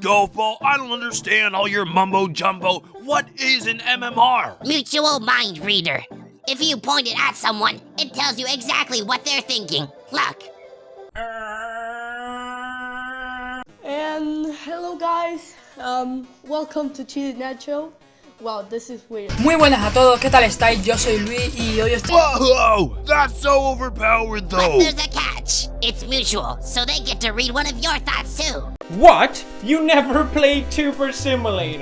Gofo, I don't understand all your mumbo jumbo. What is an MMR? Mutual mind reader. If you point it at someone, it tells you exactly what they're thinking. Look. And hello guys, um, welcome to Cheated Nacho. Wow, this is weird. Muy buenas a todos, ¿qué tal estáis? Yo soy Luis y hoy estoy... Whoa, that's so overpowered But though. It's mutual, so they get to read one of your thoughts too. What? You never played Tuber Simulator?